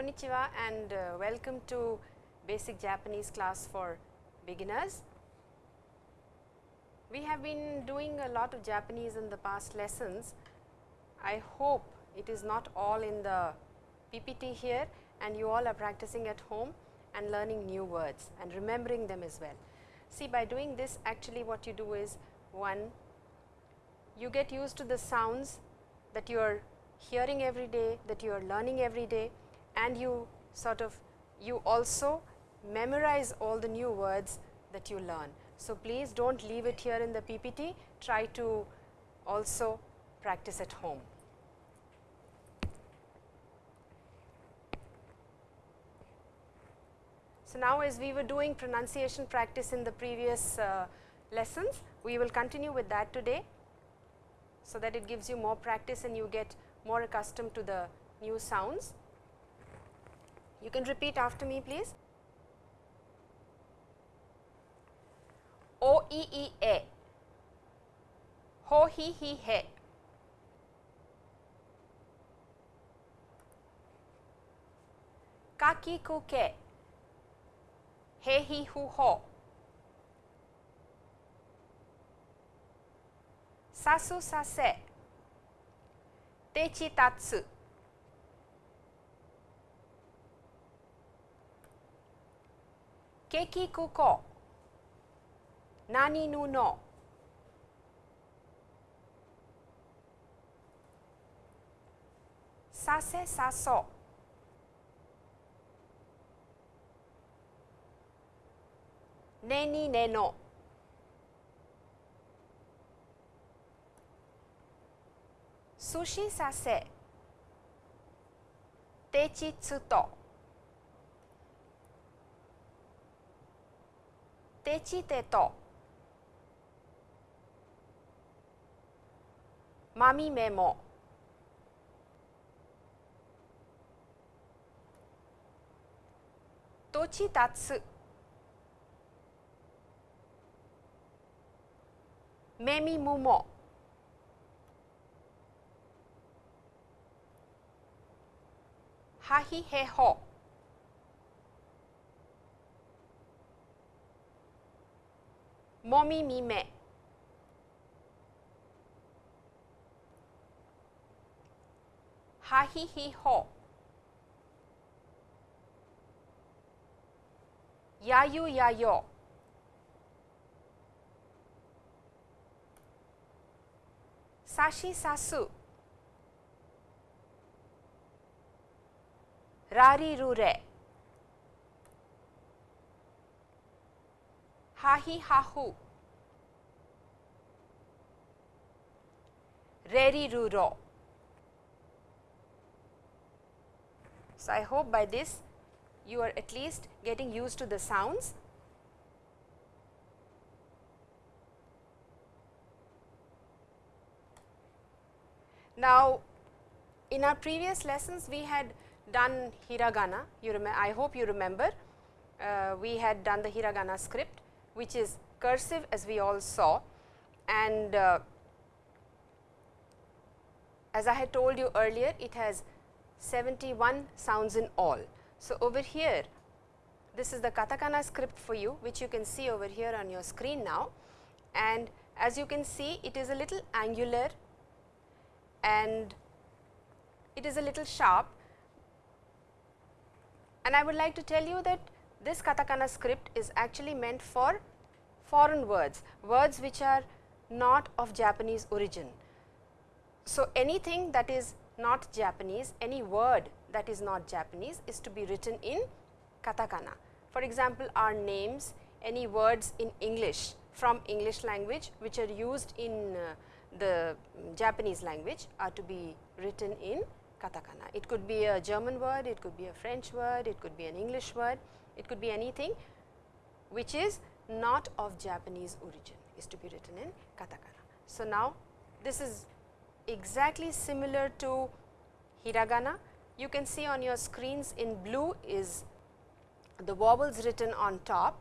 Konnichiwa and uh, welcome to basic Japanese class for beginners. We have been doing a lot of Japanese in the past lessons. I hope it is not all in the PPT here and you all are practicing at home and learning new words and remembering them as well. See by doing this actually what you do is one you get used to the sounds that you are hearing every day, that you are learning every day and you sort of you also memorize all the new words that you learn. So, please do not leave it here in the PPT, try to also practice at home. So, now as we were doing pronunciation practice in the previous uh, lessons, we will continue with that today. So, that it gives you more practice and you get more accustomed to the new sounds. You can repeat after me please. O e e a, ho hi he. Ka ki ku ke, he hi hu ho. Sasu ケキクコ何ぬの。させさそ。ねにねの。すしさせ。てちつと。Ne no. Sushi sase. Techi tsuto. Techi teto. Mami memo. Tochi tatsu. Memi mumo. Hahi he ho. Momi mi me. Hahi hi ho. Yayu yayo. Sashi sasu. Rari rure. Hahi hahu. Reri ruro. So, I hope by this you are at least getting used to the sounds. Now, in our previous lessons we had done hiragana, you I hope you remember, uh, we had done the hiragana script which is cursive as we all saw. And uh, as I had told you earlier it has 71 sounds in all. So, over here this is the katakana script for you which you can see over here on your screen now. And as you can see it is a little angular and it is a little sharp. And I would like to tell you that this katakana script is actually meant for foreign words, words which are not of Japanese origin. So, anything that is not Japanese, any word that is not Japanese is to be written in katakana. For example, our names, any words in English from English language which are used in uh, the Japanese language are to be written in katakana. It could be a German word, it could be a French word, it could be an English word, it could be anything which is not of Japanese origin is to be written in katakana. So, now this is exactly similar to hiragana. You can see on your screens in blue is the vowels written on top.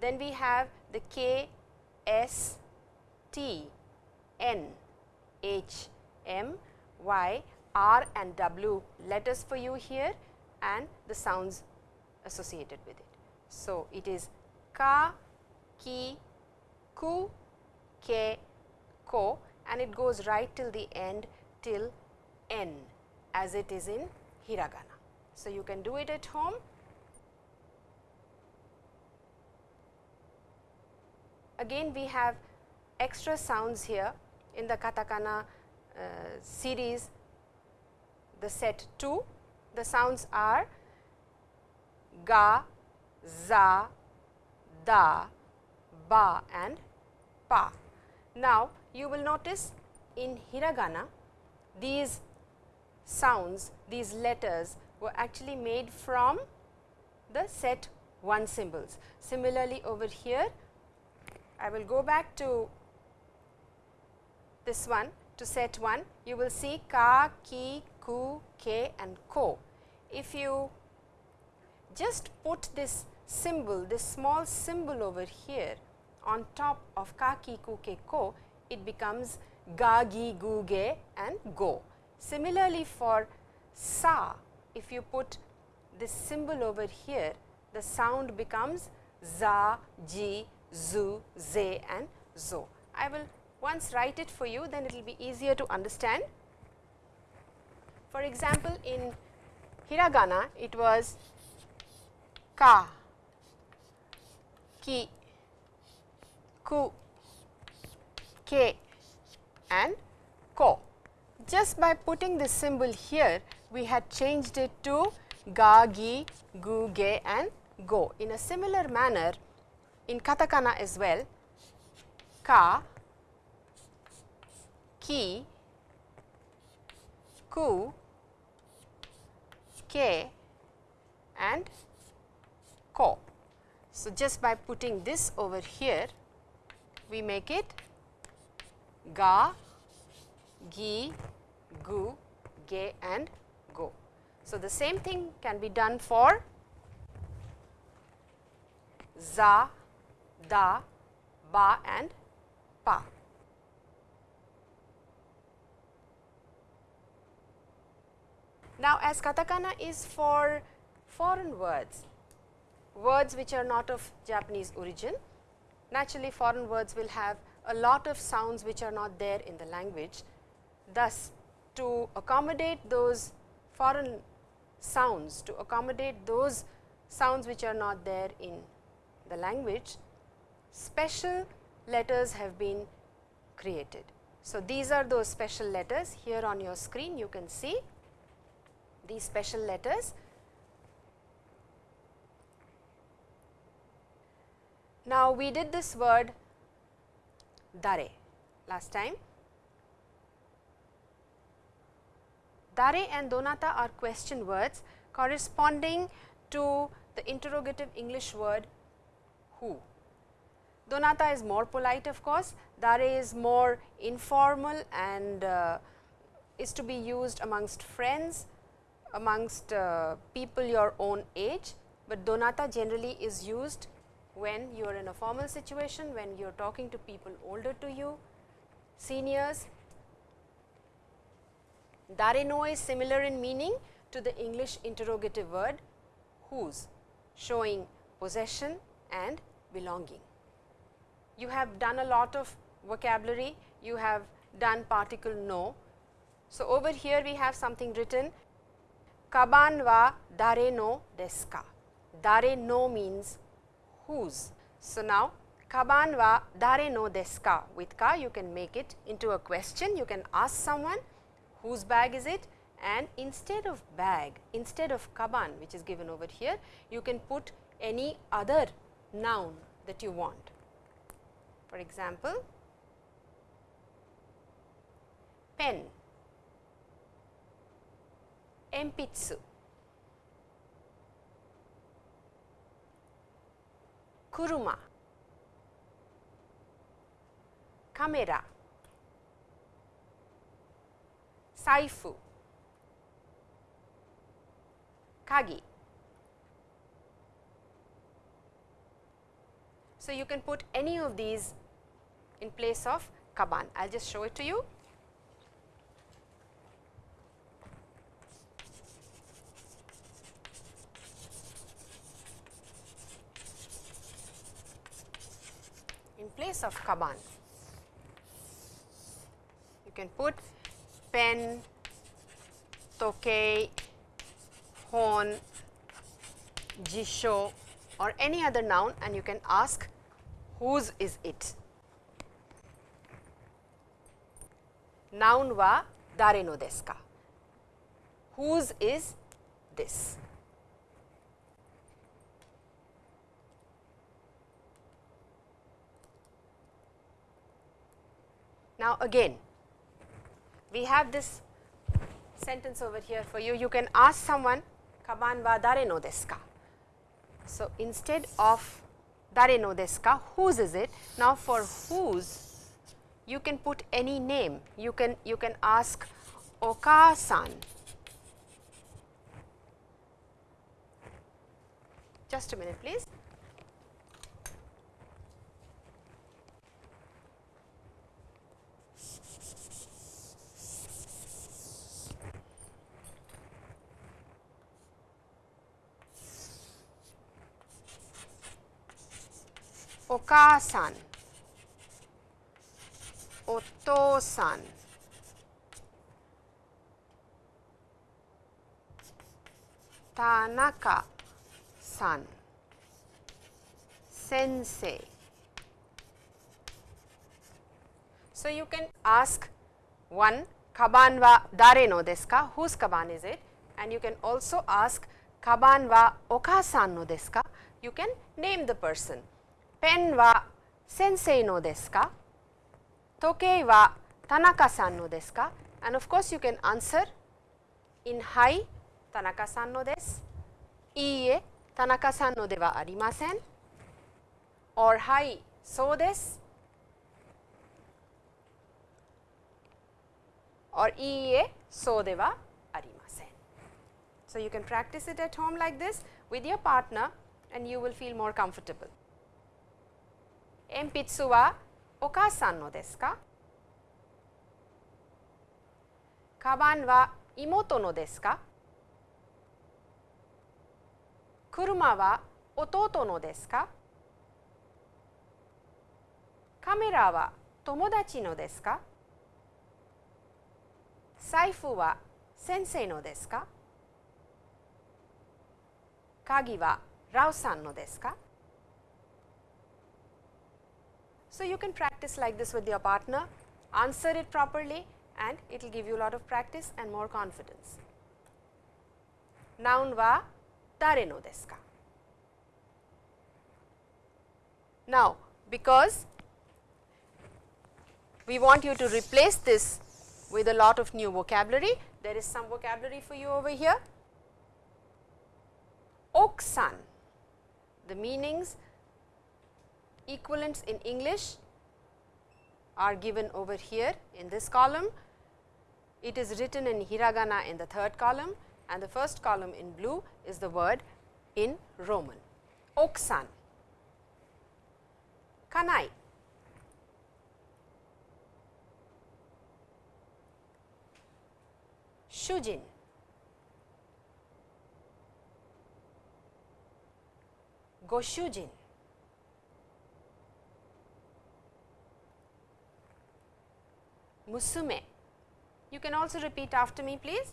Then we have the K, S, T, N, H, M, Y, R and W letters for you here and the sounds associated with it. So, it is ka, ki, ku, ke, ko and it goes right till the end till n as it is in hiragana. So, you can do it at home. Again we have extra sounds here in the katakana uh, series the set 2 the sounds are ga, za, da, ba and pa. Now, you will notice in hiragana these sounds, these letters were actually made from the set 1 symbols. Similarly, over here I will go back to this one to set 1, you will see ka, ki, ku, ke and ko. If you just put this symbol, this small symbol over here on top of ka, ki, ku, ke, ko, it becomes ga, gi, gu, ge and go. Similarly, for sa, if you put this symbol over here, the sound becomes za, ji, zu, ze and zo. I will once write it for you, then it will be easier to understand. For example, in hiragana, it was ka, ki, ku, ke and ko. Just by putting this symbol here, we had changed it to ga, gi, gu, ge and go. In a similar manner, in katakana as well, ka, ki, ku, ke and ko. So, just by putting this over here, we make it ga, gi, gu, ge and go. So, the same thing can be done for za, da, ba and pa. Now, as katakana is for foreign words, words which are not of Japanese origin, naturally foreign words will have a lot of sounds which are not there in the language. Thus, to accommodate those foreign sounds, to accommodate those sounds which are not there in the language, special letters have been created. So, these are those special letters here on your screen you can see these special letters. Now, we did this word dare last time. Dare and donata are question words corresponding to the interrogative English word who. Donata is more polite of course, dare is more informal and uh, is to be used amongst friends, amongst uh, people your own age, but donata generally is used when you are in a formal situation, when you are talking to people older to you, seniors. Dare no is similar in meaning to the English interrogative word whose, showing possession and belonging. You have done a lot of vocabulary, you have done particle no. So, over here we have something written kaban wa dare no desu ka. Dare no means whose. So, now kaban wa dare no desu ka with ka. You can make it into a question. You can ask someone whose bag is it? And instead of bag instead of kaban which is given over here you can put any other noun that you want. For example, pen, empitsu, kuruma, camera, saifu, kagi. So, you can put any of these in place of kaban. I will just show it to you. Case of kaban, you can put pen, tokei, hon, jisho or any other noun and you can ask whose is it. Noun wa dare no desu ka? Whose is this? Now, again we have this sentence over here for you. You can ask someone kaban wa dare no desu ka? So, instead of dare no desu ka, whose is it? Now, for whose you can put any name. You can you can ask oka-san. Just a minute please. Oka-san, Oto-san, Tanaka-san, Sensei. So, you can ask one kaban wa dare no desu ka, whose kaban is it? And you can also ask kaban wa oka-san no desu ka, you can name the person. Pen wa sensei no desu ka, tokei wa Tanaka-san no desu ka and of course, you can answer in hai Tanaka-san no desu, iie Tanaka-san no de arimasen or hai so desu or iie so de arimasen. So, you can practice it at home like this with your partner and you will feel more comfortable. Enpitsu wa oka-san no desu ka? Kaban wa imoto no desu ka? Kuruma wa ototo no desu ka? Kamera wa tomodachi no desu ka? Saifu wa sensei no desu ka? Kagi wa Rao-san no desu ka? So, you can practice like this with your partner, answer it properly and it will give you a lot of practice and more confidence. Noun wa dare no desu ka? Now, because we want you to replace this with a lot of new vocabulary, there is some vocabulary for you over here. Oksan, the meanings equivalents in English are given over here in this column. It is written in hiragana in the third column and the first column in blue is the word in Roman. Oksan, kanai, shujin, goshujin, musume. You can also repeat after me please.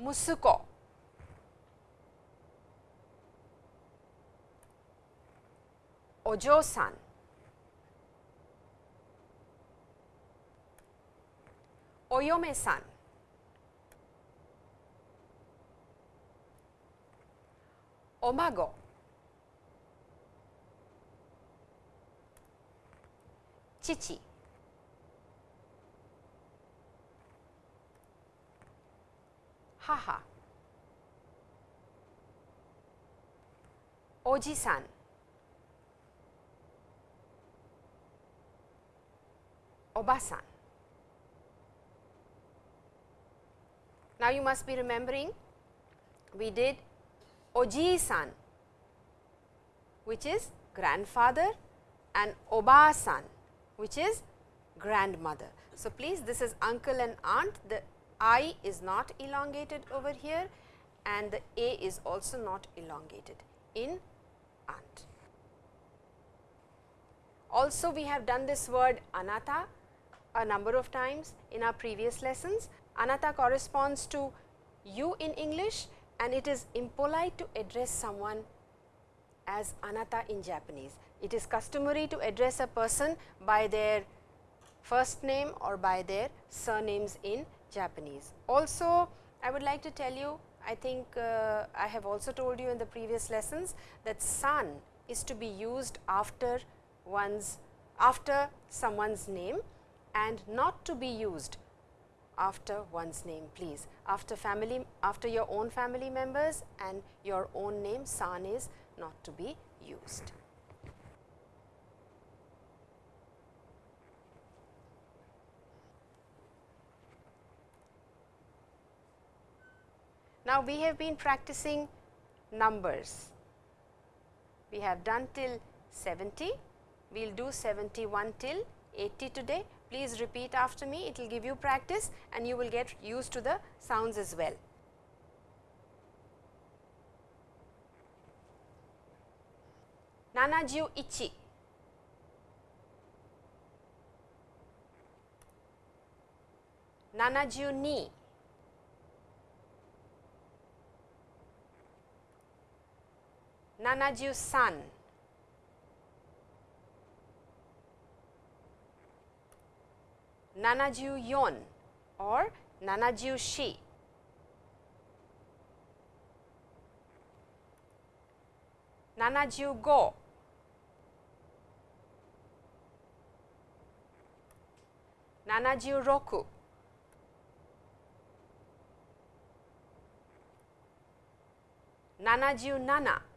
Musuko, ojo-san, oyome-san, omago, chichi, haha, oji-san, obasan. Now, you must be remembering we did oji-san which is grandfather and oba-san which is grandmother. So, please this is uncle and aunt the I is not elongated over here and the A is also not elongated in aunt. Also we have done this word anata a number of times in our previous lessons. Anata corresponds to you in English and it is impolite to address someone as anata in Japanese. It is customary to address a person by their first name or by their surnames in Japanese. Also, I would like to tell you, I think uh, I have also told you in the previous lessons that san is to be used after one's after someone's name and not to be used after one's name please. After family after your own family members and your own name san is not to be used. Now, we have been practicing numbers. We have done till 70, we will do 71 till 80 today. Please repeat after me, it will give you practice and you will get used to the sounds as well. Nanaju ichi. Nanaju ni. Nanaju san. Nanaju yon or Nanaju shi. Nanaju go. Nanaju roku. Nanaju nana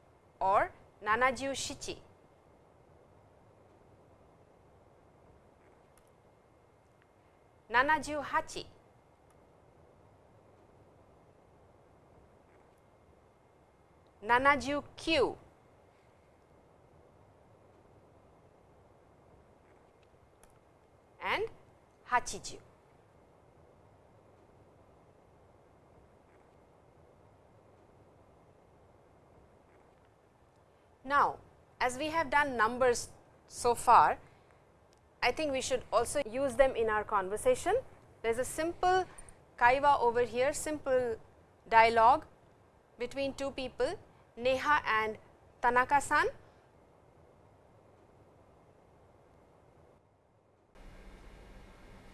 or Nanaju Shichi. Nanaju Hachi. Nanaju Kyu. and Hachiju. Now, as we have done numbers so far, I think we should also use them in our conversation. There is a simple kaiwa over here, simple dialogue between two people, Neha and Tanaka-san.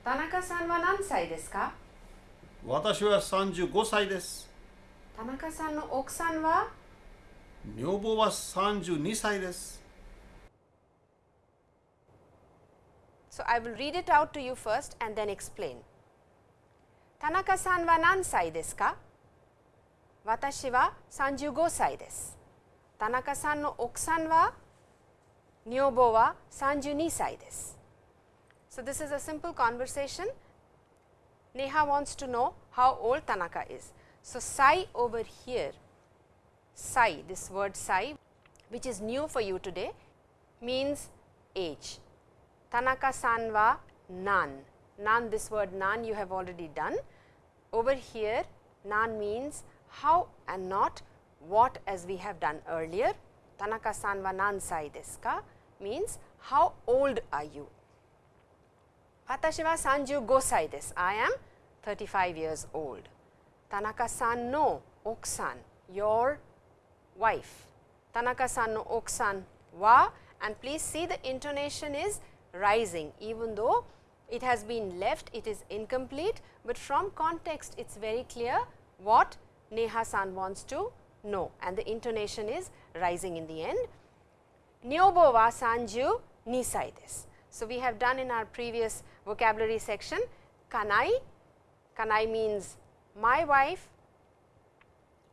Tanaka-san wa nan sai desu ka? Watashi wa 35 sai desu. Tanaka-san no okusan wa? 女房は32歳です。 So, I will read it out to you first and then explain. Tanaka-san wa nansai desu ka? Watashi wa 35歳です。Tanaka-san no okusan wa 女房は32歳です。So, this is a simple conversation. Neha wants to know how old Tanaka is. So, sai over here, sai, this word sai which is new for you today means age. Tanaka-san wa nan, nan this word nan you have already done. Over here nan means how and not what as we have done earlier. Tanaka-san wa nan sai desu ka means how old are you. Watashi wa 35 sai desu, I am 35 years old. Tanaka-san no okusan, your wife. Tanaka-san no oksan wa and please see the intonation is rising even though it has been left, it is incomplete, but from context it is very clear what Neha-san wants to know and the intonation is rising in the end. Niobo wa sanju nisai desu. So, we have done in our previous vocabulary section kanai, kanai means my wife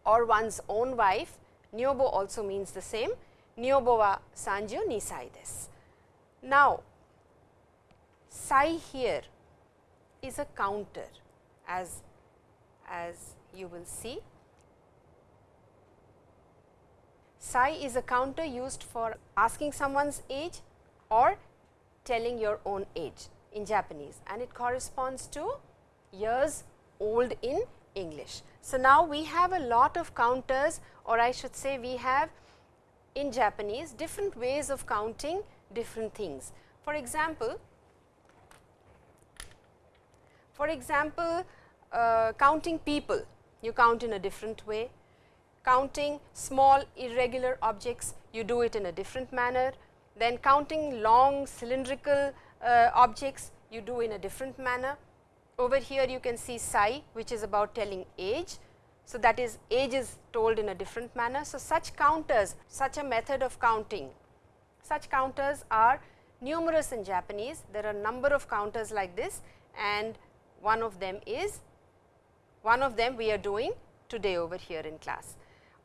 or one's own wife Niobo also means the same, Niobo wa sanjo nisai desu. Now, sai here is a counter as, as you will see. Sai is a counter used for asking someone's age or telling your own age in Japanese and it corresponds to years old in English. So, now we have a lot of counters or I should say we have in Japanese different ways of counting different things. For example, for example, uh, counting people, you count in a different way. Counting small irregular objects, you do it in a different manner. Then counting long cylindrical uh, objects, you do in a different manner. Over here you can see sai which is about telling age. So, that is age is told in a different manner. So, such counters, such a method of counting, such counters are numerous in Japanese. There are number of counters like this and one of them is one of them we are doing today over here in class.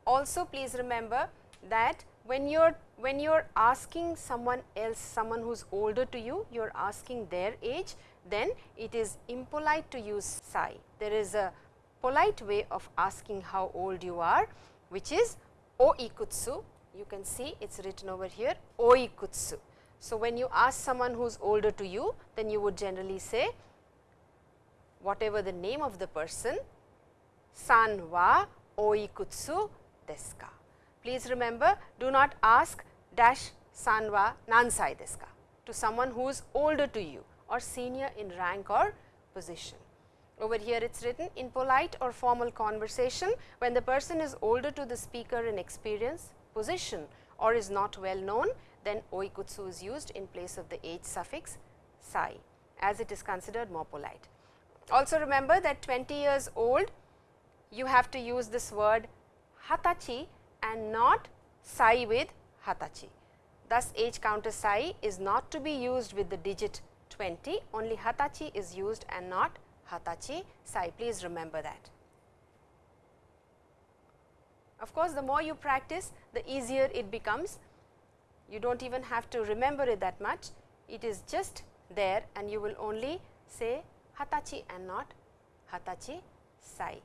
Also please remember that when you are when you are asking someone else someone who is older to you you are asking their age then it is impolite to use sai. There is a polite way of asking how old you are which is oikutsu you can see it is written over here oikutsu. So, when you ask someone who is older to you then you would generally say whatever the name of the person san wa oikutsu desu ka. Please remember do not ask dash san wa nansai desu ka to someone who is older to you or senior in rank or position. Over here it is written in polite or formal conversation when the person is older to the speaker in experience, position or is not well known then oikutsu is used in place of the age suffix sai as it is considered more polite. Also remember that 20 years old you have to use this word hatachi and not sai with hatachi. Thus, age counter sai is not to be used with the digit 20, only hatachi is used and not hatachi sai. Please remember that. Of course, the more you practice, the easier it becomes. You do not even have to remember it that much. It is just there and you will only say hatachi and not hatachi sai.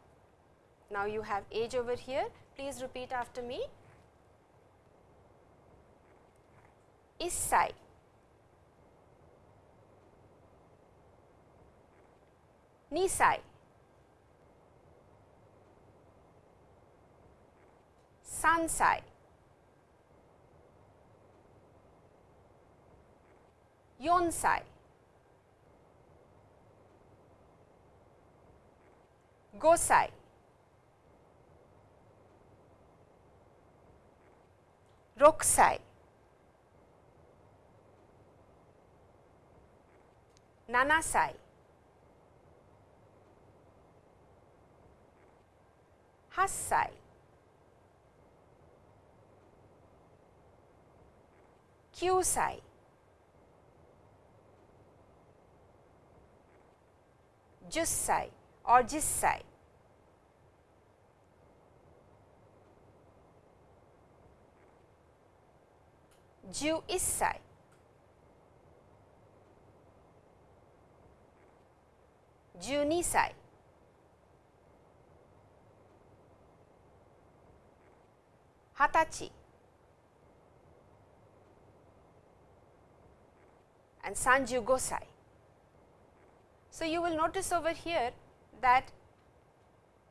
Now, you have age over here. Please repeat after me. Issai. 2歳。3歳。4歳。5歳。6歳。7歳歳。Hassai. Kyusai. Jussai or jissai. Ju issai. Junisai. Hatachi. and Sanju Gosai. So, you will notice over here that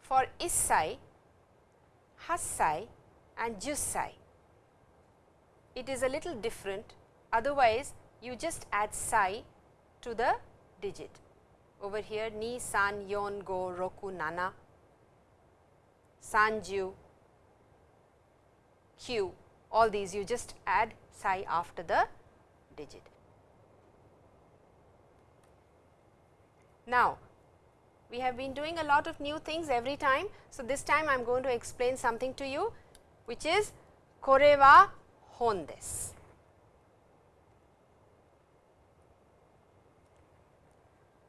for Issai, Hassai and Jussai, it is a little different otherwise you just add Sai to the digit. Over here Ni, San, Yon, Go, Roku, Nana, Sanju, Kyu, all these you just add sai after the digit. Now, we have been doing a lot of new things every time. So, this time I am going to explain something to you which is kore wa hon desu.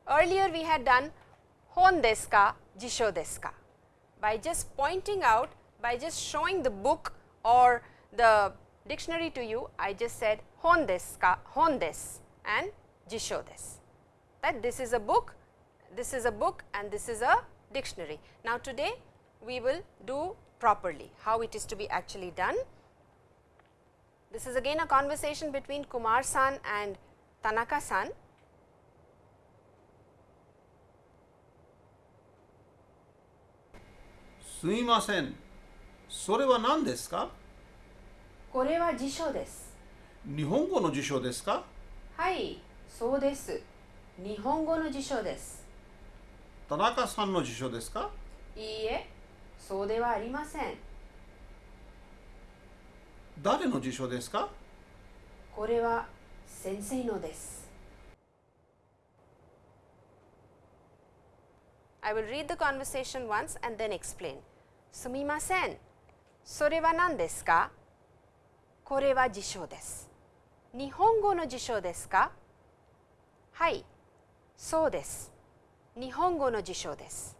Earlier we had done hon desu ka, jisho desu ka. By just pointing out, by just showing the book or the dictionary to you, I just said hon desu ka, hon desu and jisho desu. That this is a book this is a book and this is a dictionary. Now, today we will do properly how it is to be actually done. This is again a conversation between Kumar san and Tanaka san. これは辞書です。日本語の辞書ですか？はい、そうです。日本語の辞書です。田中さんの辞書ですか？いいえ、そうではありません。誰の辞書ですか？これは先生のです。I will read the conversation once and then explain. すみません。それは何ですか？これは辞書です。日本語の辞書ですか？はい、そうです。日本語の辞書です。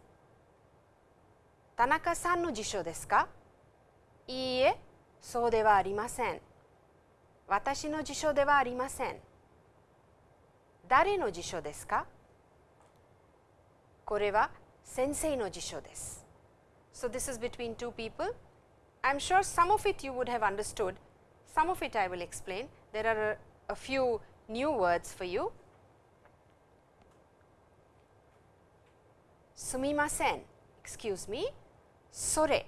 田中さんの辞書ですか？いいえ、そうではありません。私の辞書ではありません。誰の辞書ですか？これは先生の辞書です。So this is between two people. I am sure some of it you would have understood, some of it I will explain. There are a, a few new words for you. Sumimasen, excuse me, sore,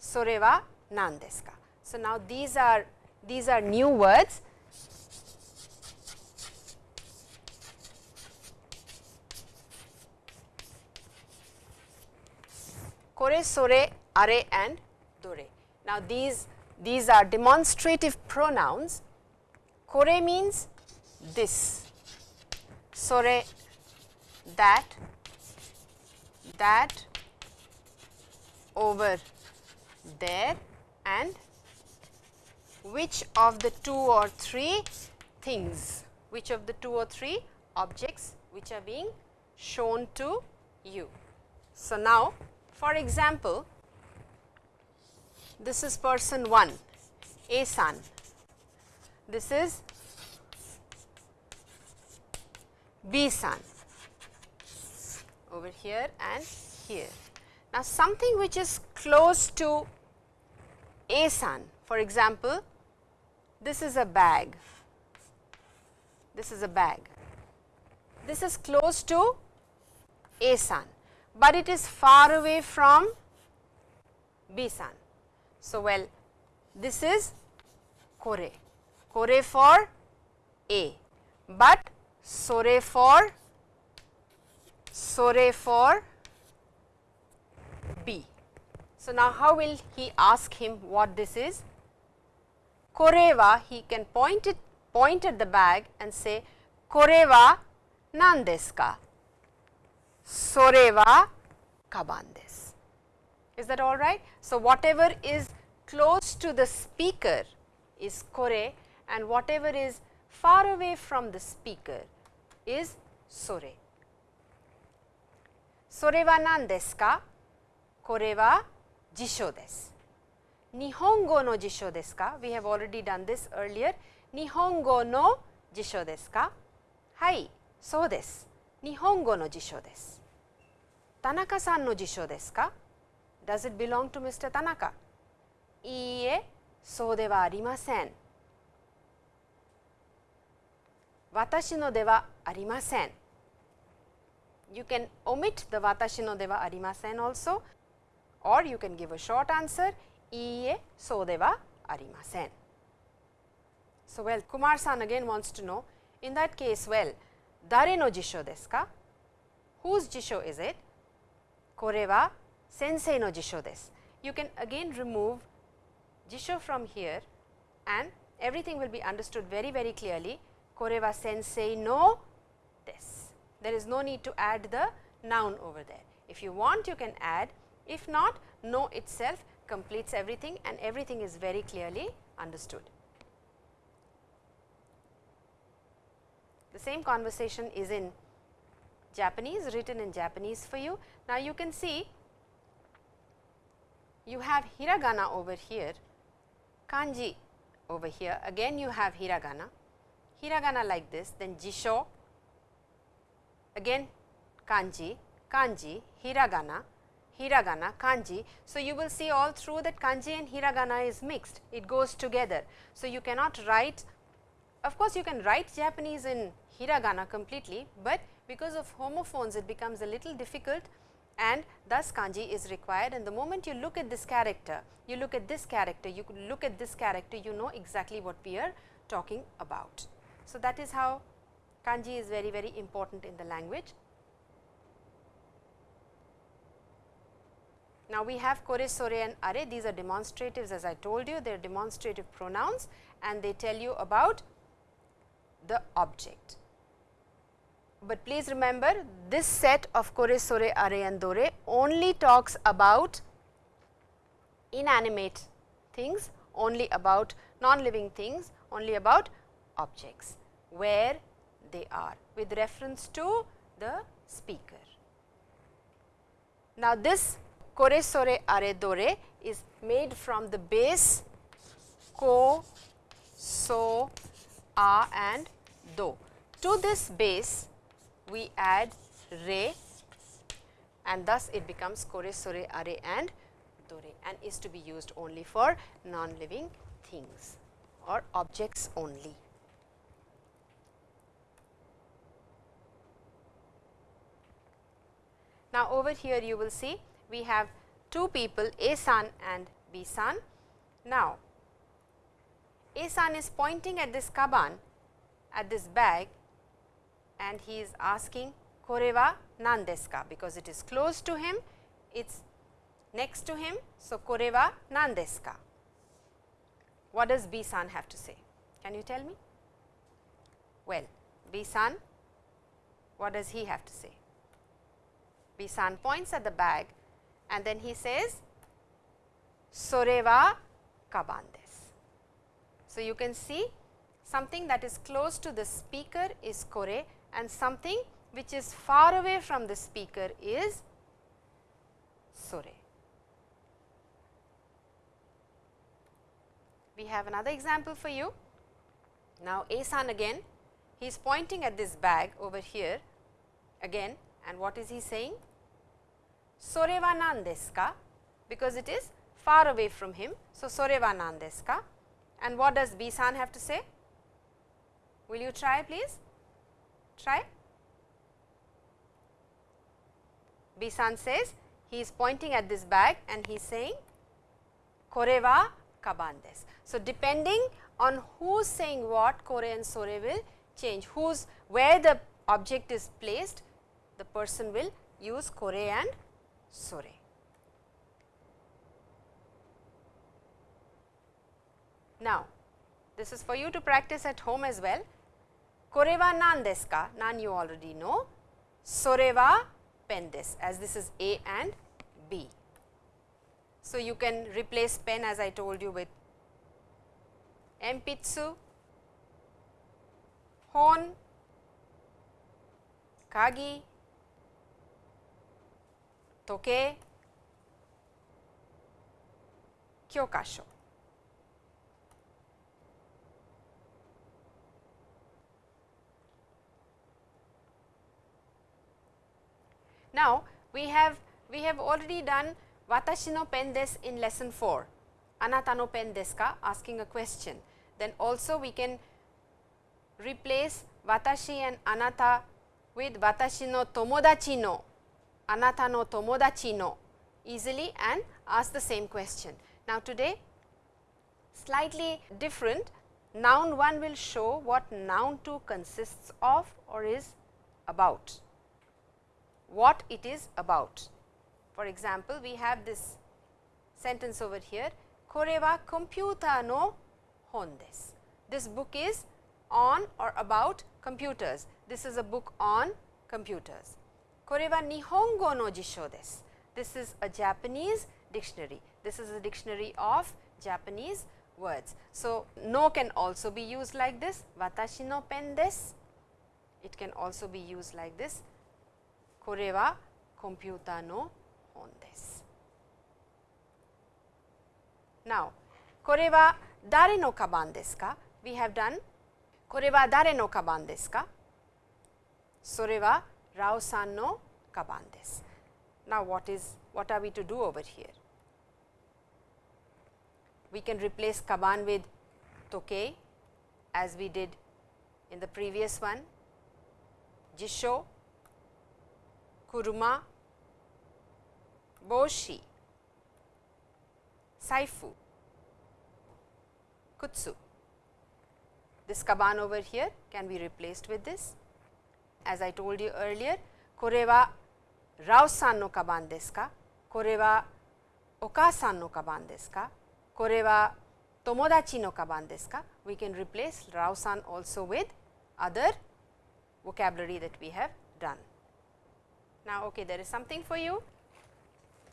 sore wa nan desu ka. So, now these are these are new words. Kore, sore, are and now these these are demonstrative pronouns. Kore means this, sore that, that over there and which of the two or three things, which of the two or three objects which are being shown to you. So, now for example, this is person 1, A son, this is B son over here and here. Now, something which is close to A son, for example, this is a bag, this is a bag, this is close to A son, but it is far away from B son. So, well this is Kore, Kore for A, but Sore for Sore for B. So, now how will he ask him what this is? Koreva he can point it point at the bag and say Koreva nan desu ka? Kaban desu. Is that all right? So, whatever is close to the speaker is kore and whatever is far away from the speaker is sore. Sore wa nan desu ka? Kore wa jisho desu. Nihongo no jisho desu ka? We have already done this earlier. Nihongo no jisho desu ka? Hai, so desu. Nihongo no jisho desu. Tanaka-san no jisho desu ka? Does it belong to Mr. Tanaka? いいえ、そうではありません。私のではありません。You can omit the 私のではありません also or you can give a short answer いいえ、そうではありません。So, well, Kumar san again wants to know in that case, well, 誰の辞書ですか ?Whose 辞書 is it? これは先生の辞書です。You can again remove Jisho from here and everything will be understood very very clearly. Koreva sensei no this. There is no need to add the noun over there. If you want you can add, if not no itself completes everything and everything is very clearly understood. The same conversation is in Japanese, written in Japanese for you. Now, you can see you have hiragana over here kanji over here, again you have hiragana, hiragana like this, then jisho, again kanji, kanji, hiragana, hiragana, kanji. So, you will see all through that kanji and hiragana is mixed, it goes together. So, you cannot write, of course, you can write Japanese in hiragana completely, but because of homophones it becomes a little difficult and thus kanji is required and the moment you look at this character, you look at this character, you look at this character, you know exactly what we are talking about. So, that is how kanji is very very important in the language. Now, we have kore, sore and are these are demonstratives as I told you they are demonstrative pronouns and they tell you about the object. But please remember this set of kore, sore, are and dore only talks about inanimate things, only about non-living things, only about objects where they are with reference to the speaker. Now, this kore, sore, are, dore is made from the base ko, so, a and do. To this base we add re and thus it becomes kore, sore, are and dore and is to be used only for non-living things or objects only. Now, over here you will see we have two people A san and B san. Now, A san is pointing at this kaban at this bag and he is asking korewa nan desu ka because it is close to him, it is next to him. So, korewa nan desu ka. What does B san have to say? Can you tell me? Well, B san, what does he have to say? B san points at the bag and then he says, Sore wa kaban desu. So, you can see something that is close to the speaker is kore and something which is far away from the speaker is sore. We have another example for you. Now, A-san again, he is pointing at this bag over here again and what is he saying? Sore wa nan desu ka? Because it is far away from him. So, sore wa nan desu ka? And what does B-san have to say? Will you try please? Try. B-san says he is pointing at this bag and he is saying kore wa kaban. So, depending on who is saying what kore and sore will change, whose where the object is placed the person will use kore and sore. Now, this is for you to practice at home as well. Kore wa nan desu ka? Nan you already know. Sore wa pen desu as this is A and B. So, you can replace pen as I told you with empitsu, hon, kagi, toke, kyokasho. Now, we have we have already done watashi no pen desu in lesson 4, anata no pen desu ka asking a question. Then also we can replace watashi and anata with watashi no tomodachi no, anata no tomodachi no easily and ask the same question. Now, today slightly different. Noun 1 will show what noun 2 consists of or is about what it is about. For example, we have this sentence over here, kore wa computer no hon desu. This book is on or about computers. This is a book on computers. Kore wa nihongo no jisho desu. This is a Japanese dictionary. This is a dictionary of Japanese words. So, no can also be used like this, watashi no pen desu. It can also be used like this, これはコンピューターの本です。Now, これは誰のカバンですか ?We have done これは誰のカバンですかそれはラオさんのカバンです。Now, what is what are we to do over here? We can replace kaban with toke as we did in the previous one, jisho kuruma, boshi, saifu, kutsu. This kaban over here can be replaced with this. As I told you earlier, kore wa Rao-san no kaban desu ka? Kore wa oka-san no kaban desu ka? Kore wa tomodachi no kaban desu ka? We can replace Rao-san also with other vocabulary that we have done. Now, okay, there is something for you.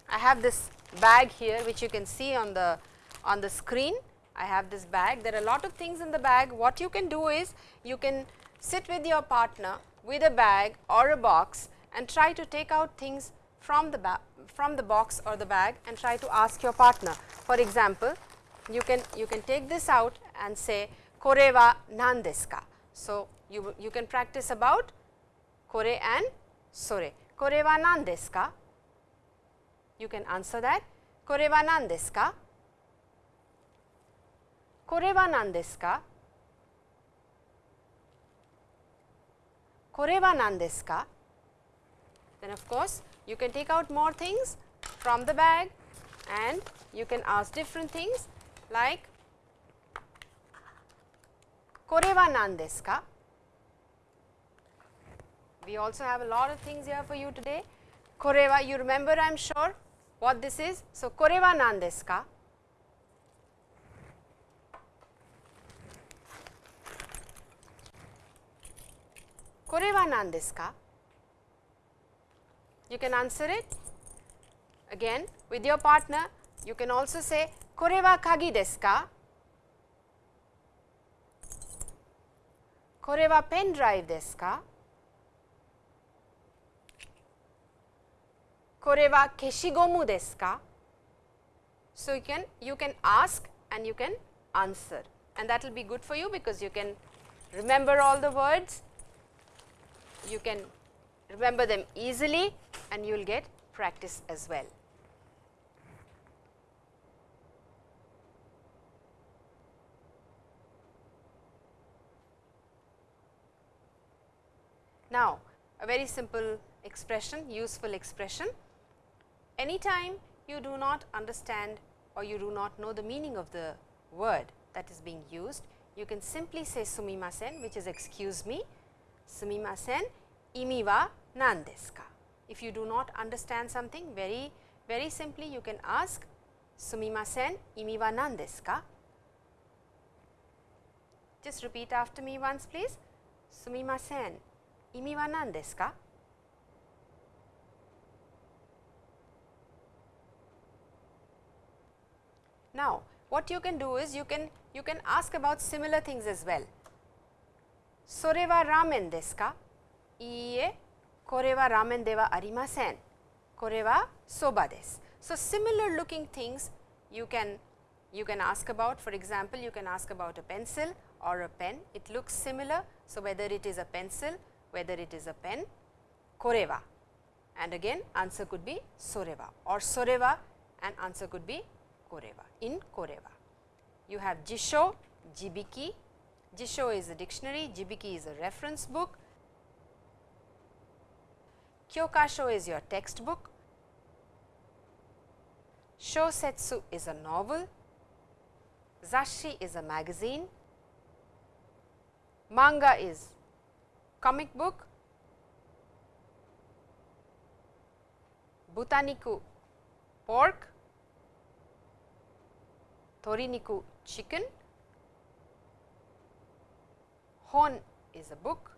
I have this bag here which you can see on the on the screen. I have this bag. There are a lot of things in the bag. What you can do is you can sit with your partner with a bag or a box and try to take out things from the from the box or the bag and try to ask your partner. For example, you can you can take this out and say kore wa nan desu ka. So, you you can practice about kore and sore. Kore wa nan desu ka? You can answer that. Kore wa nan desu ka? Kore wa nan desu ka? Kore wa nan desu ka? Then of course, you can take out more things from the bag and you can ask different things like Kore wa nan desu ka? We also have a lot of things here for you today. Kore wa, you remember I am sure what this is. So, kore wa nan desu ka? Kore wa nan desu ka? You can answer it again with your partner. You can also say kore wa kagi desu ka? Kore wa pen drive desu ka? Kore wa keshigomu desu ka? So, you can you can ask and you can answer and that will be good for you because you can remember all the words, you can remember them easily and you will get practice as well. Now, a very simple expression, useful expression. Anytime you do not understand or you do not know the meaning of the word that is being used, you can simply say sumimasen which is excuse me, sumimasen imi wa nan desu ka. If you do not understand something very very simply you can ask sumimasen imi wa nan desu ka. Just repeat after me once please. Sumimasen imi wa nan desu ka? Now, what you can do is you can you can ask about similar things as well. Sore wa ramen desu ka? Iie, kore ramen de wa arimasen. Kore wa soba desu. So, similar looking things you can you can ask about for example, you can ask about a pencil or a pen it looks similar. So, whether it is a pencil whether it is a pen kore wa and again answer could be soreva or soreva and answer could be Koreva, in Koreva. You have Jisho, Jibiki, Jisho is a dictionary, Jibiki is a reference book, Kyokasho is your textbook, Shosetsu is a novel, Zashi is a magazine, manga is comic book, Butaniku pork, Toriniku chicken, Hon is a book,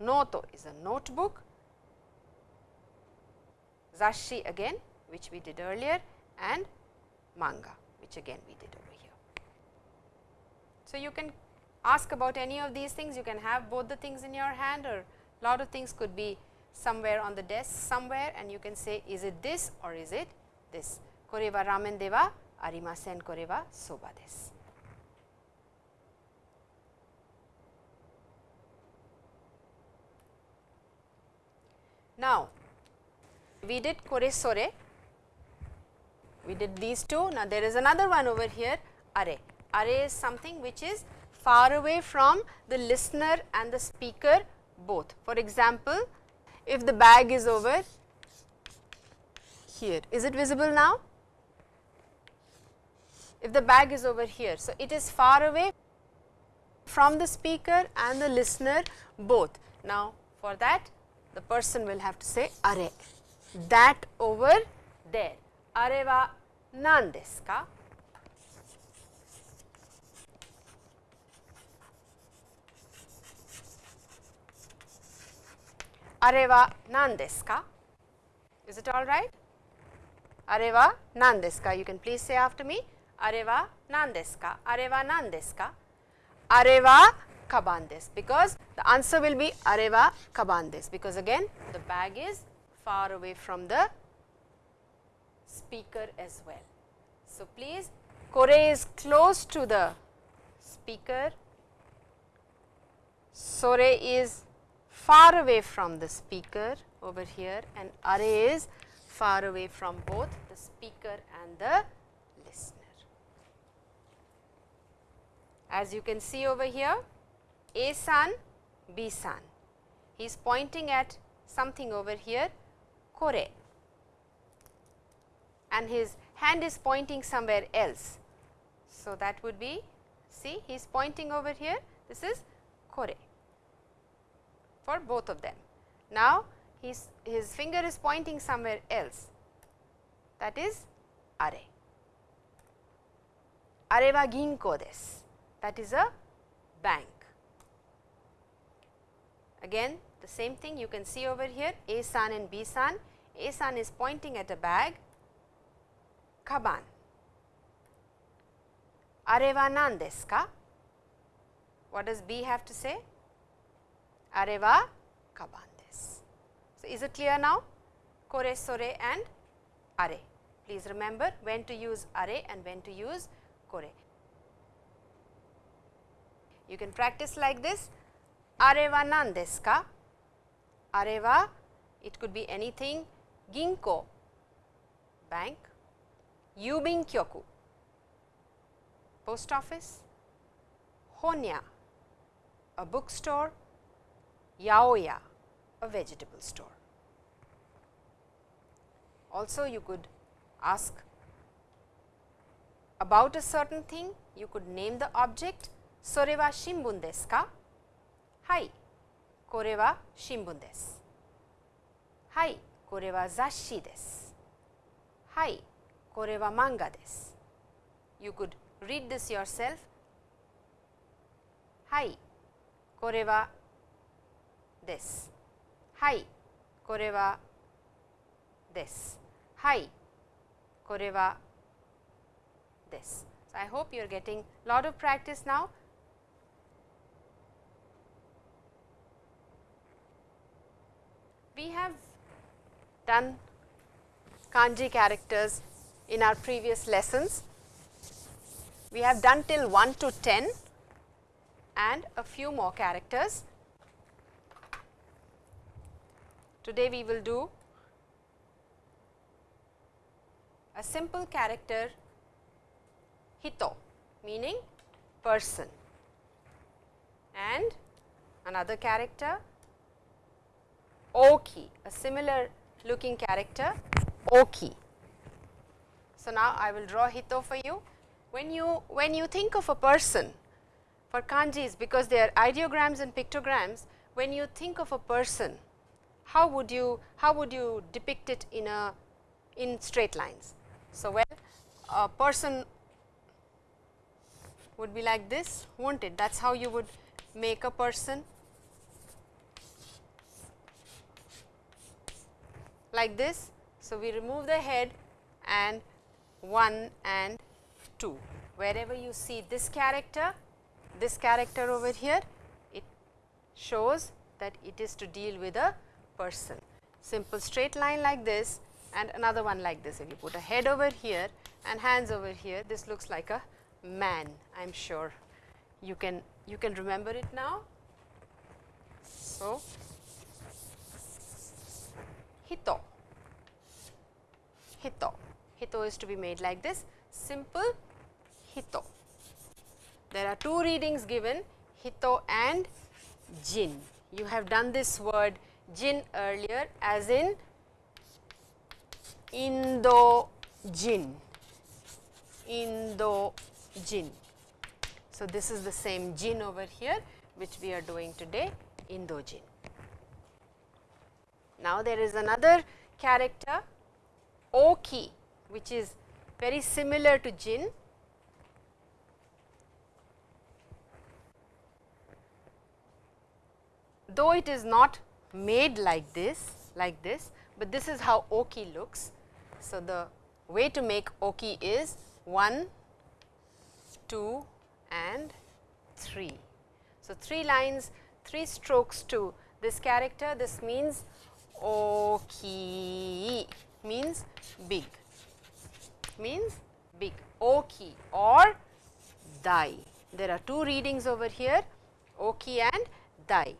Noto is a notebook, Zashi again which we did earlier and manga which again we did over here. So, you can ask about any of these things, you can have both the things in your hand or a lot of things could be somewhere on the desk somewhere and you can say is it this or is it this. Kore wa ramen de wa arimasen koreba soba desu. Now, we did kore sore, we did these two. Now, there is another one over here are. Are is something which is far away from the listener and the speaker both. For example, if the bag is over here. Is it visible now? If the bag is over here, so it is far away from the speaker and the listener both. Now, for that the person will have to say are that over there. Are wa nan desu ka? Are wa nan desu ka? Is it all right? Are wa nan desu ka? You can please say after me. Are wa nan desu ka? Are wa nan desu ka? Are wa kaban desu because the answer will be are wa kaban desu because again the bag is far away from the speaker as well. So, please kore is close to the speaker, sore is far away from the speaker over here and are is far away from both the speaker and the listener. As you can see over here, A san, B san, he is pointing at something over here, kore and his hand is pointing somewhere else. So, that would be see he is pointing over here this is kore for both of them. Now, his, his finger is pointing somewhere else that is are. Are wa ginko desu that is a bank. Again the same thing you can see over here A san and B san, A san is pointing at a bag kaban. Are wa nan desu ka? What does B have to say? Are wa kaban desu. So, is it clear now? Kore, sore and are. Please remember when to use are and when to use kore. You can practice like this. Areva nan desu ka? Are wa, it could be anything. Ginko, bank. Yubin kyoku, post office. Honya, a bookstore. Yaoya, a vegetable store. Also you could ask about a certain thing, you could name the object, sore wa shimbun desu ka? Hai, kore wa shimbun desu. Hai, kore wa zasshi desu. Hai, kore wa manga desu. You could read this yourself. Hai, kore wa desu. Hai, kore wa desu. Hai, kore wa desu. So, I hope you are getting a lot of practice now. We have done kanji characters in our previous lessons. We have done till 1 to 10 and a few more characters. Today we will do a simple character hito meaning person and another character oki a similar looking character oki. So, now I will draw hito for you. When you when you think of a person for kanjis because they are ideograms and pictograms when you think of a person how would you how would you depict it in a in straight lines. So, well a person would be like this not it that is how you would make a person like this. So, we remove the head and 1 and 2 wherever you see this character this character over here it shows that it is to deal with a person. Simple straight line like this and another one like this. If you put a head over here and hands over here, this looks like a man. I am sure you can you can remember it now. So, hito, hito, hito is to be made like this simple hito. There are two readings given hito and jin. You have done this word jin earlier as in Indo-Jin, Indo-Jin. So, this is the same Jin over here which we are doing today, Indo-Jin. Now, there is another character Oki which is very similar to Jin. Though it is not made like this, like this, but this is how Oki looks. So, the way to make Oki is 1, 2 and 3. So, 3 lines, 3 strokes to this character, this means Oki means big, means big, Oki or Dai. There are two readings over here, Oki and Dai.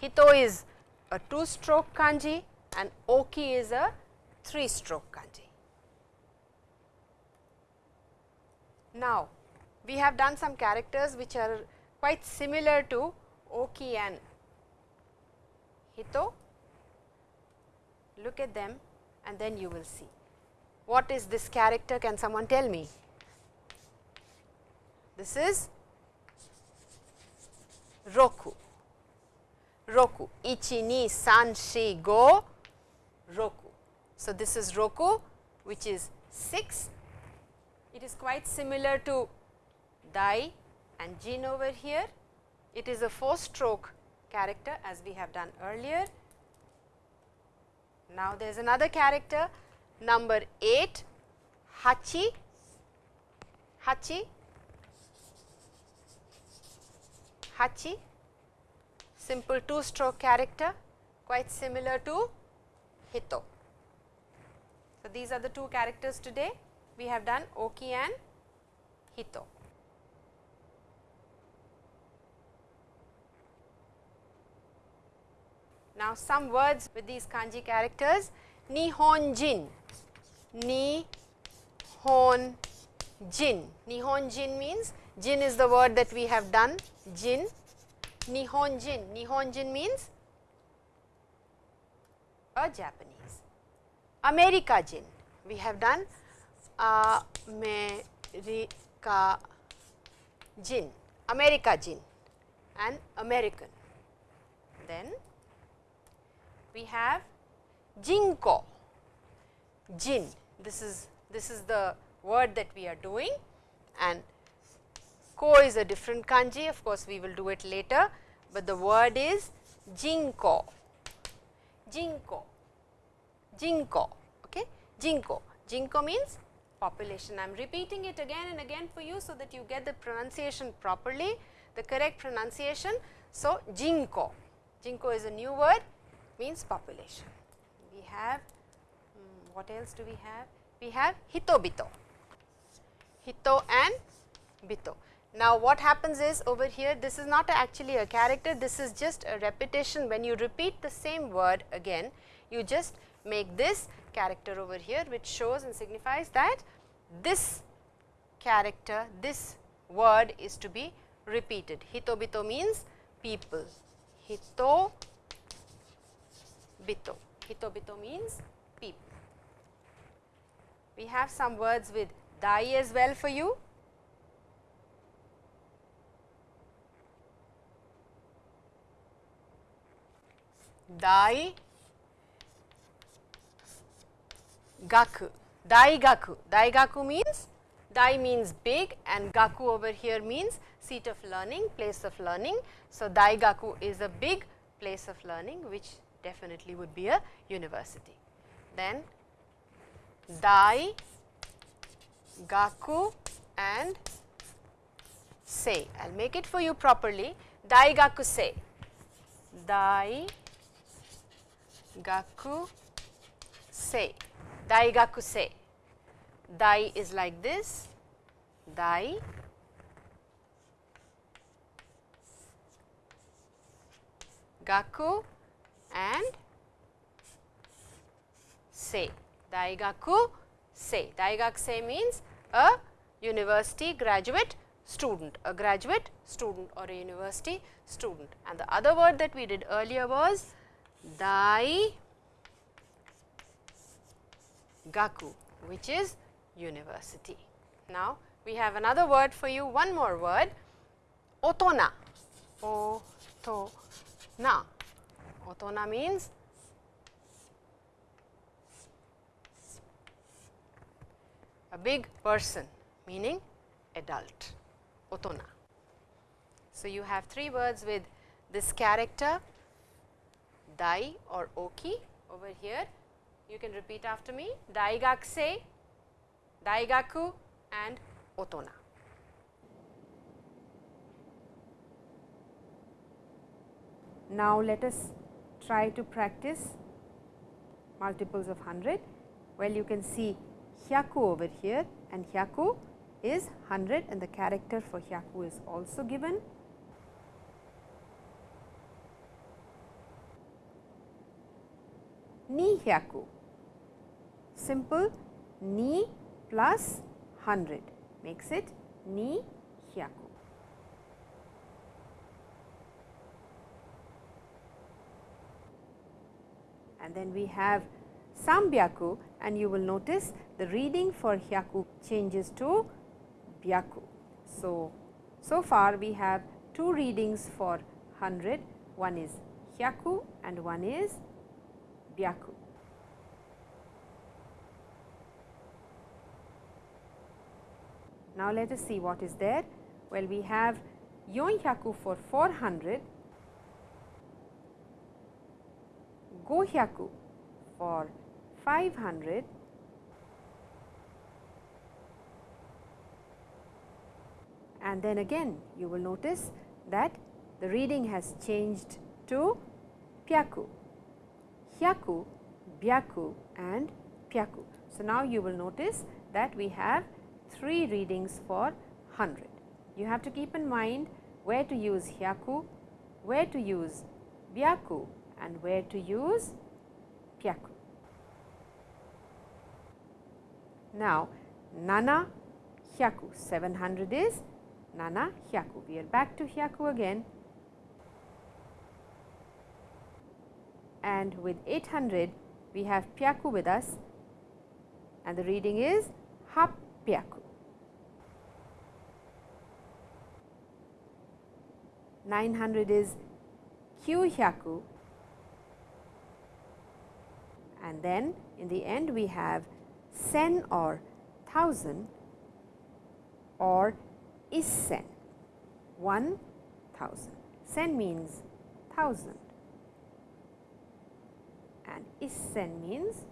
Hito is a 2 stroke kanji and Oki is a 3 stroke kanji. Now, we have done some characters which are quite similar to Oki and Hito. Look at them and then you will see. What is this character? Can someone tell me? This is Roku. Roku. Ichi, ni, san, shi, go, Roku. So, this is Roku which is 6. It is quite similar to Dai and Jin over here. It is a 4 stroke character as we have done earlier. Now, there is another character number 8 Hachi, Hachi, Hachi simple 2 stroke character quite similar to Hito. So, these are the two characters today we have done Oki and Hito. Now, some words with these kanji characters. Nihonjin, Nihonjin, Nihonjin means Jin is the word that we have done. Jin, Nihonjin, Nihonjin means a Japanese. America Jin, we have done America Jin, America Jin. And American. Then we have Jinko, Jin, this is this is the word that we are doing. And ko is a different kanji. Of course, we will do it later, but the word is Jinko, Jinko, Jinko, okay, Jinko, Jinko means population. I am repeating it again and again for you, so that you get the pronunciation properly, the correct pronunciation. So, Jinko, Jinko is a new word means population. We have um, what else do we have? We have Hitobito, Hito and Bito. Now, what happens is over here this is not actually a character, this is just a repetition when you repeat the same word again, you just make this character over here which shows and signifies that this character, this word is to be repeated. Hitobito means people, hito bito, hitobito means people. We have some words with dai as well for you. Dai gaku, dai gaku, dai gaku means dai means big and gaku over here means seat of learning, place of learning. So, dai gaku is a big place of learning which definitely would be a university. Then dai gaku and say, I will make it for you properly, dai gaku say, dai gaku say, dai gaku say, dai is like this, dai gaku and say, daigaku say, daigaku say means a university graduate student, a graduate student or a university student. And the other word that we did earlier was dai gaku which is university. Now, we have another word for you, one more word, otona, o-to-na. Otona means a big person meaning adult, otona. So, you have three words with this character dai or oki over here. You can repeat after me daigakse, daigaku and otona. Now, let us try to practice multiples of 100. Well, you can see hyaku over here and hyaku is 100 and the character for hyaku is also given. Ni hyaku, simple ni plus 100 makes it ni hyaku. And then we have Sambyaku and you will notice the reading for Hyaku changes to Byaku. So, so far we have two readings for 100, one is Hyaku and one is Byaku. Now, let us see what is there. Well, we have Yon Hyaku for 400 Gohyaku for 500 and then again you will notice that the reading has changed to Pyaku, Hyaku, Byaku and Pyaku. So, now you will notice that we have three readings for 100. You have to keep in mind where to use Hyaku, where to use Byaku and where to use pyaku. Now, nana hyaku 700 is nana hyaku. We are back to hyaku again and with 800 we have pyaku with us and the reading is hap pyaku. 900 is kyu hyaku and then in the end we have sen or thousand or isen, one thousand. Sen means thousand and isen means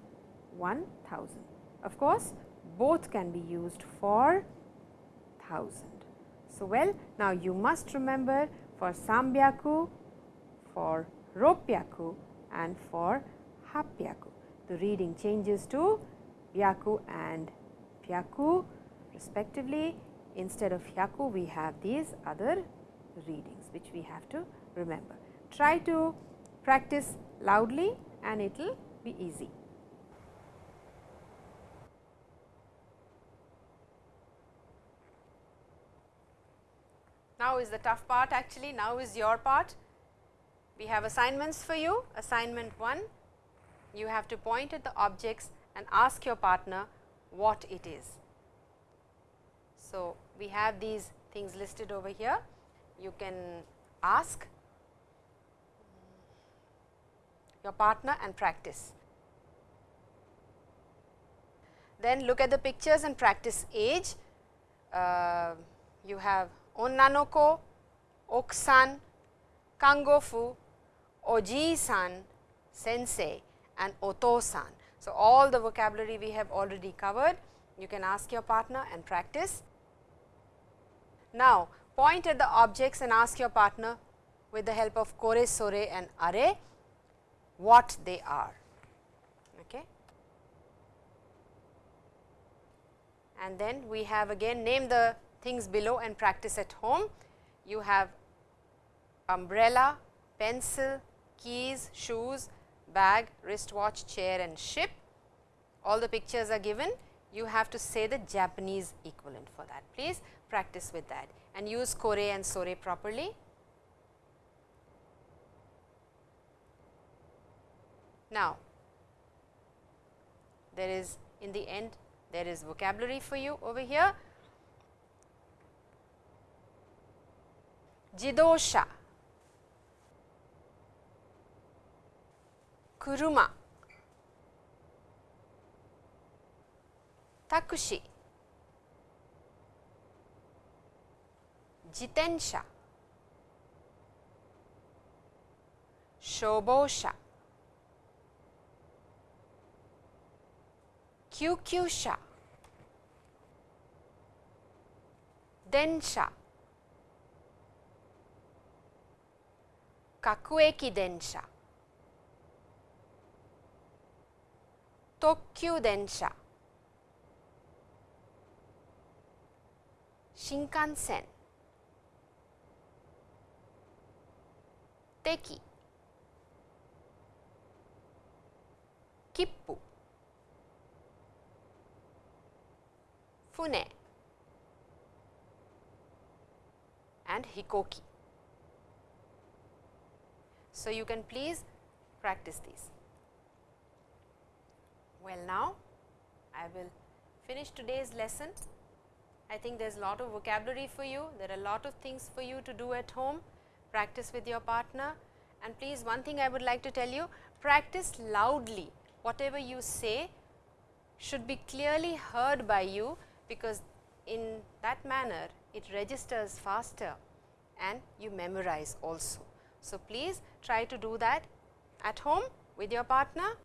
one thousand. Of course, both can be used for thousand. So, well now you must remember for Sambyaku, for Ropyaku and for Hapyaku the reading changes to Byaku and Pyaku respectively. Instead of Hyaku, we have these other readings which we have to remember. Try to practice loudly and it will be easy. Now is the tough part actually, now is your part. We have assignments for you. Assignment 1, you have to point at the objects and ask your partner what it is. So, we have these things listed over here. You can ask your partner and practice. Then look at the pictures and practice age. Uh, you have onnanoko, oksan, kangofu, oji-san, sensei and otosan. So, all the vocabulary we have already covered. You can ask your partner and practice. Now, point at the objects and ask your partner with the help of kore, sore and are what they are. Okay. And then we have again name the things below and practice at home. You have umbrella, pencil, keys, shoes, bag, wristwatch, chair and ship. All the pictures are given. You have to say the Japanese equivalent for that. Please practice with that and use kore and sore properly. Now, there is in the end there is vocabulary for you over here. Jidosha, 車。タクシー。自転車。消防車。救急車。電車。各駅電車。特急電車新幹線駅切符船 and hikoki. So, you can please practice these. Well, now I will finish today's lesson. I think there is a lot of vocabulary for you, there are a lot of things for you to do at home, practice with your partner and please one thing I would like to tell you, practice loudly whatever you say should be clearly heard by you because in that manner it registers faster and you memorize also. So, please try to do that at home with your partner.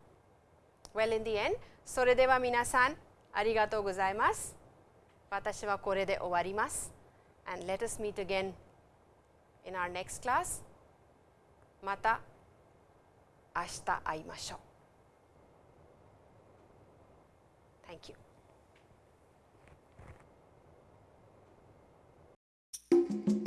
Well, in the end, それでは皆さん、ありがとうございます。私はこれで終わります。And let us meet again in our next class. また明日会いましょう。Thank you. Thank you.